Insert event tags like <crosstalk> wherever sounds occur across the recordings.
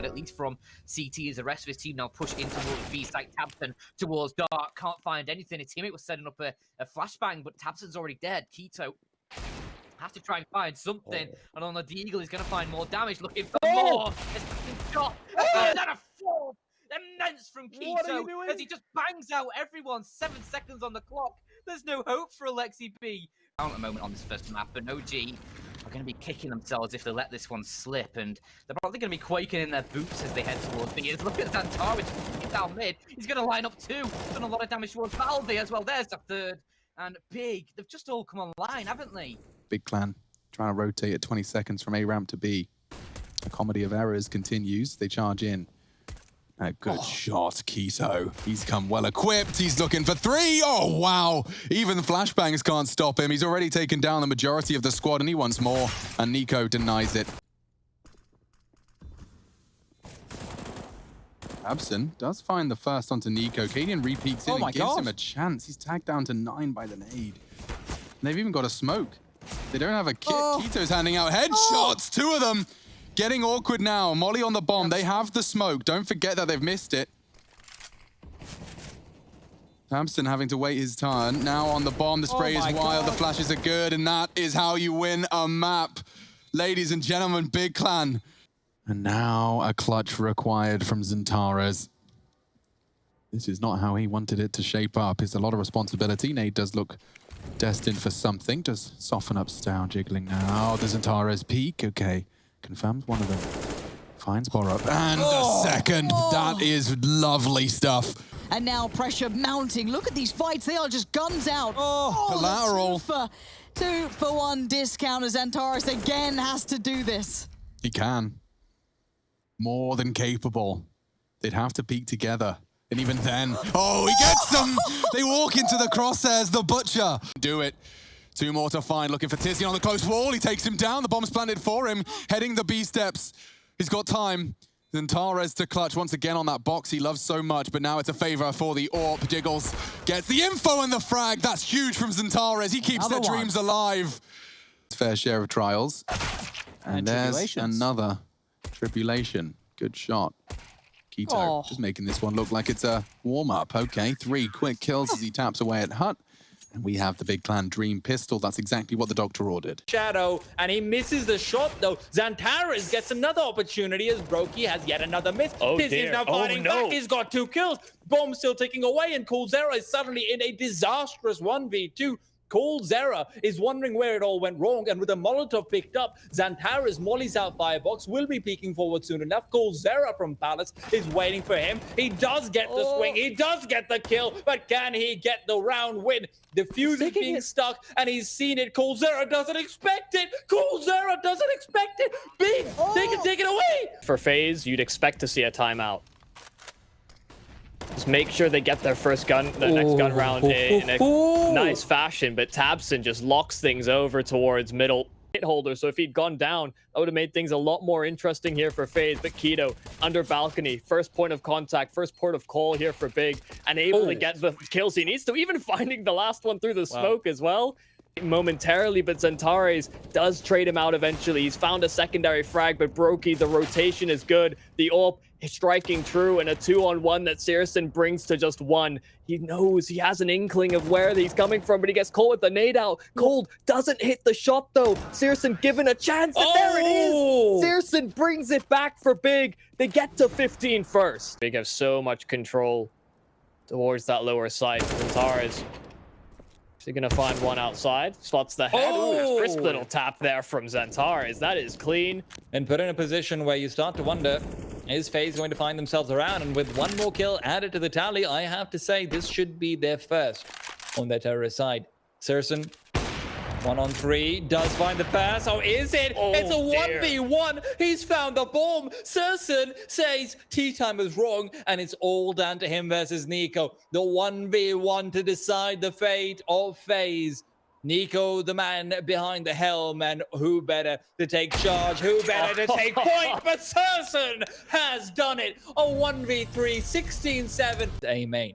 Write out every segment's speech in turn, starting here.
side, at least from CT, as the rest of his team now push in towards B site. tabseN towards Dark, can't find anything. His teammate was setting up a, a flashbang, but tabseN's already dead. k1to has to try and find something. Oh. And on the Deagle, he's going to find more damage, looking for oh. more. It's shot. Oh. Then a four immense from k1to as he just bangs out everyone. Seven seconds on the clock. There's no hope for Alexi B. At the moment on this first map, but OG are going to be kicking themselves if they let this one slip, and they're probably going to be quaking in their boots as they head towards the B. Look at Zantar, which down mid. He's going to line up two. Done a lot of damage towards Valve as well. There's the third. And Big, they've just all come online, haven't they? Big Clan trying to rotate at 20 seconds from A ramp to B. The comedy of errors continues. They charge in. A good oh. shot, k1to. He's come well equipped. He's looking for three. Oh, wow. Even flashbangs can't stop him. He's already taken down the majority of the squad, and he wants more. And NiKo denies it. Abson does find the first onto NiKo. cadiaN repeats in oh and gives gosh. him a chance. He's tagged down to nine by the nade. And they've even got a smoke. They don't have a kit. Oh. Keto's handing out headshots. Oh. Two of them. Getting awkward now. Molly on the bomb. They have the smoke. Don't forget that they've missed it. Hampson having to wait his turn. Now on the bomb, the oh spray oh is wild, God. the flashes are good, and that is how you win a map. Ladies and gentlemen, Big Clan. And now a clutch required from XANTARES. This is not how he wanted it to shape up. It's a lot of responsibility. Nade does look destined for something. Does soften up Stow, jiggling now. Does XANTARES peak? Okay. Confirms one of them. Finds Borup. And oh, a second. Oh. That is lovely stuff. And now pressure mounting. Look at these fights. They are just guns out. Oh, oh collateral. Two for, two for one discount as XANTARES again has to do this. He can. More than capable. They'd have to peak together. And even then, oh, he gets them! <laughs> they walk into the crosshairs, the Butcher. Do it. Two more to find, looking for Tizian on the close wall. He takes him down. The bomb's planted for him, heading the B steps. He's got time. XANTARES to clutch once again on that box he loves so much, but now it's a favor for the AWP. Jiggles gets the info and the frag. That's huge from XANTARES. He keeps another their one. dreams alive. Fair share of trials. And, and there's another tribulation. Good shot. Keto oh. just making this one look like it's a warm-up. Okay, three quick kills as he taps away at Hut. And we have the Big Clan Dream Pistol. That's exactly what the doctor ordered. Shadow, and he misses the shot, though. XANTARES gets another opportunity as broky has yet another miss. Oh, This is now oh, fighting oh, no. back. He's got two kills. Bomb still taking away, and coldzera is suddenly in a disastrous 1v2 coldzera is wondering where it all went wrong, and with a Molotov picked up, XANTARES mollies out Firebox, will be peeking forward soon enough. coldzera from Palace is waiting for him. He does get the oh. swing, he does get the kill, but can he get the round win? The fuse is being it. stuck, and he's seen it. coldzera doesn't expect it. coldzera doesn't expect it. Big, oh. they can take it away. For FaZe, you'd expect to see a timeout. Just make sure they get their first gun, the next gun round in, in a nice fashion. But tabseN just locks things over towards middle hit holder. So if he'd gone down, that would have made things a lot more interesting here for FaZe. But k1to under balcony, first point of contact, first port of call here for Big, and able oh. to get the kills he needs to, even <laughs> finding the last one through the wow. smoke as well momentarily, but XANTARES does trade him out eventually. He's found a secondary frag, but broky, the rotation is good. The AWP is striking true, and a two-on-one that syrsoN brings to just one. He knows, he has an inkling of where he's coming from, but he gets caught with the nade out. Cold doesn't hit the shot, though. syrsoN given a chance, and oh! there it is! Oh! syrsoN brings it back for Big. They get to 15 first. Big have so much control towards that lower side. XANTARES is he going to find one outside? Slots the head. Oh! Ooh, crisp little tap there from XANTARES. That is clean. And put in a position where you start to wonder, is FaZe going to find themselves around? And with one more kill added to the tally, I have to say this should be their first on their terrorist side. syrsoN one on three, does find the pass. Oh, is it? Oh, it's a 1v1. He's found the bomb. syrsoN says tea time is wrong, and it's all down to him versus NiKo. The 1v1 to decide the fate of FaZe. NiKo, the man behind the helm, and who better to take charge? Who better to take <laughs> point? But syrsoN has done it. A 1v3, 16-7. Amen.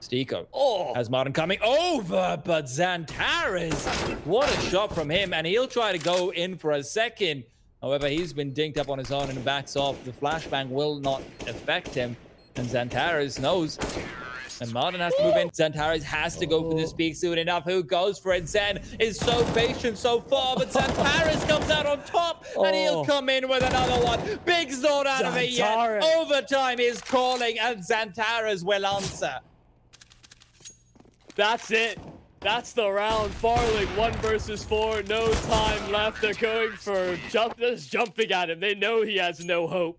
STYKO oh. has Martin coming over, but XANTARES, what a shot from him. And he'll try to go in for a second. However, he's been dinked up on his own and backs off. The flashbang will not affect him. And Xantares knows. And Martin has to move in. Xantares has to go for the speak soon enough. Who goes for it? Zen is so patient so far, but Xantares comes out on top and he'll Oh. come in with another one. Big not out of it yet. Overtime is calling and Xantares will answer. That's it. That's the round. farlig, one versus four. No time left. They're going for jump. Just jumping at him. They know he has no hope.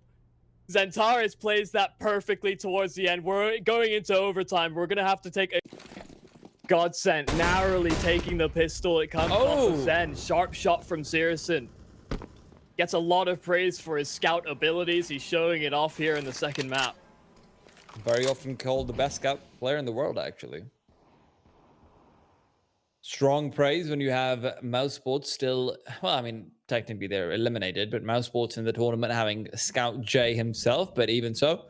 XANTARES plays that perfectly towards the end. We're going into overtime. We're gonna have to take a godsend. Narrowly taking the pistol. It comes off Oh. of Zen. Sharp shot from syrsoN. Gets a lot of praise for his scout abilities. He's showing it off here in the second map. Very often called the best scout player in the world, actually. Strong praise when you have mousesports still. Well, I mean, technically they're eliminated, but mousesports in the tournament having Scout J himself. But even so,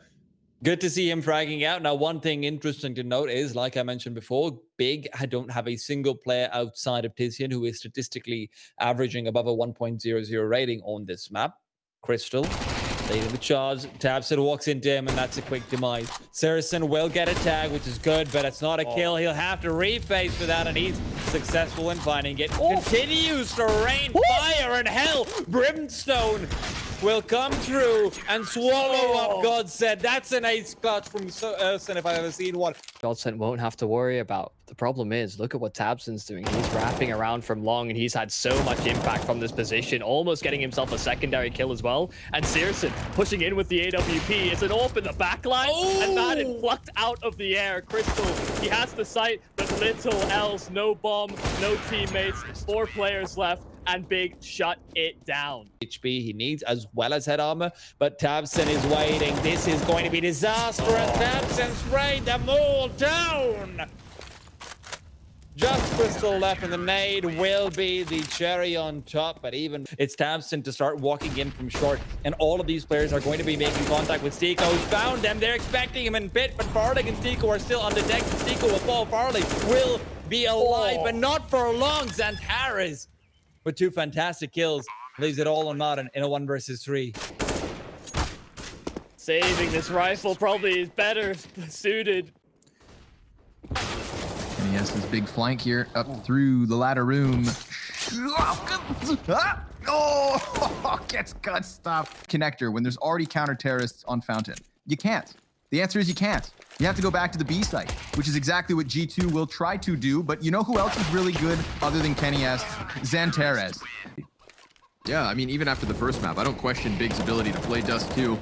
good to see him fragging out. Now, one thing interesting to note is, like I mentioned before, Big I don't have a single player outside of Tizian who is statistically averaging above a 1.00 rating on this map. kRYSTAL leading the charge. tabseN walks into him, and that's a quick demise. syrsoN will get a tag, which is good, but it's not a oh. kill. He'll have to reface for that, and he's successful in finding it. Oh. Continues to rain oh. fire and hell. Brimstone will come through and swallow up oh. Godsent. That's an ace clutch from syrsoN uh, if I've ever seen one. Godsent won't have to worry about. The problem is, look at what tabseN's doing. He's wrapping around from long, and he's had so much impact from this position, almost getting himself a secondary kill as well. And syrsoN pushing in with the AWP. It's an AWP in the back line, and Madden Oh! plucked out of the air. kRYSTAL, he has the sight, little else. No bomb, no teammates, four players left, and Big shut it down. HP he needs as well as head armor, but tabseN is waiting. This is going to be disastrous. Oh. tabseN raid them all down. Just kRYSTAL left, and the nade will be the cherry on top. But even it's tabseN to start walking in from short, and all of these players are going to be making contact with STYKO. Who's found them? They're expecting him in pit, but farlig and STYKO are still on the deck. STYKO will fall. farlig will be alive, but oh. not for long. Xantares with two fantastic kills leaves it all on Modern in a one versus three. Saving this rifle probably is better <laughs> suited. And he his big flank here up through the ladder room. <laughs> Oh, <laughs> gets gut stuff. Connector when there's already counter terrorists on Fountain. You can't. The answer is you can't. You have to go back to the B site, which is exactly what G2 will try to do. But you know who else is really good other than kennyS? Xantares. Yeah, I mean, even after the first map, I don't question Big's ability to play Dust 2.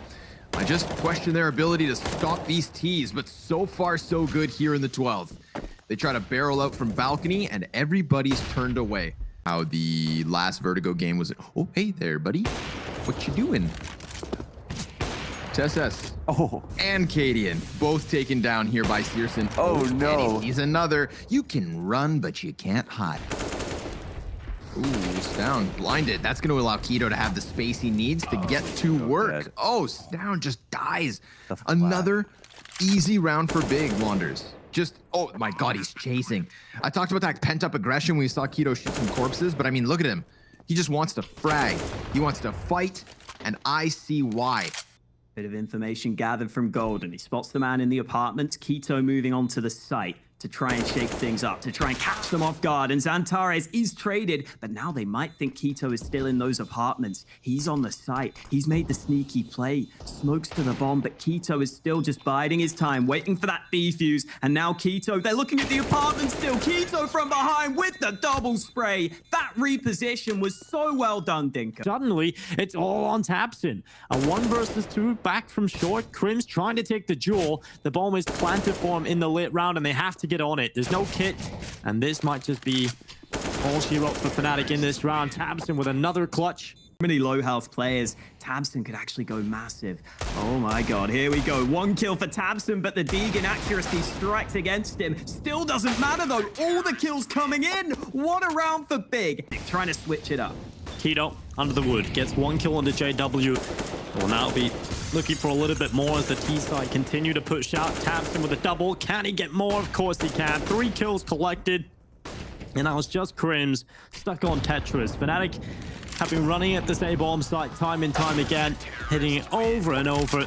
I just question their ability to stop these T's, but so far so good here in the 12th. They try to barrel out from balcony, and everybody's turned away. How the last Vertigo game was. Oh, hey there, buddy. What you doing? Tess Oh, and cadiaN, both taken down here by syrsoN. Oh, no. He's another. You can run, but you can't hide. Ooh, Stown blinded. That's going to allow k1to to have the space he needs to get to work. dead. Oh, Stown just dies. Another easy round for Big Wanders. Just, oh my God, he's chasing. I talked about that pent up aggression when we saw k1to shoot some corpses, but I mean, look at him. He just wants to frag. He wants to fight, and I see why. Bit of information gathered from Golden. He spots the man in the apartment, k1to moving on to the site to try and shake things up, to try and catch them off guard. And XANTARES is traded, but now they might think k1to is still in those apartments. He's on the site. He's made the sneaky play. Smokes to the bomb, but k1to is still just biding his time, waiting for that defuse. And now k1to, they're looking at the apartment still. k1to from behind with the double spray. That reposition was so well done, Dinka. Suddenly, it's all on tabseN. A one versus two back from short. KRIMZ trying to take the jewel. The bomb is planted for him in the late round, and they have to get on it. There's no kit, and this might just be all she wrote for Fnatic in this round. tabseN with another clutch. many low health players, tabseN could actually go massive. Oh my god, here we go. One kill for tabseN, but the Deegan accuracy strikes against him. Still doesn't matter though. All the kills coming in. What a round for Big. Trying to switch it up. k1to under the wood gets one kill onto JW. Will now be looking for a little bit more as the T side continue to push out. tabseN with a double. Can he get more? Of course he can. Three kills collected. And that was just KRIMZ stuck on Tetris. Fnatic have been running at this A-bomb site time and time again, hitting it over and over.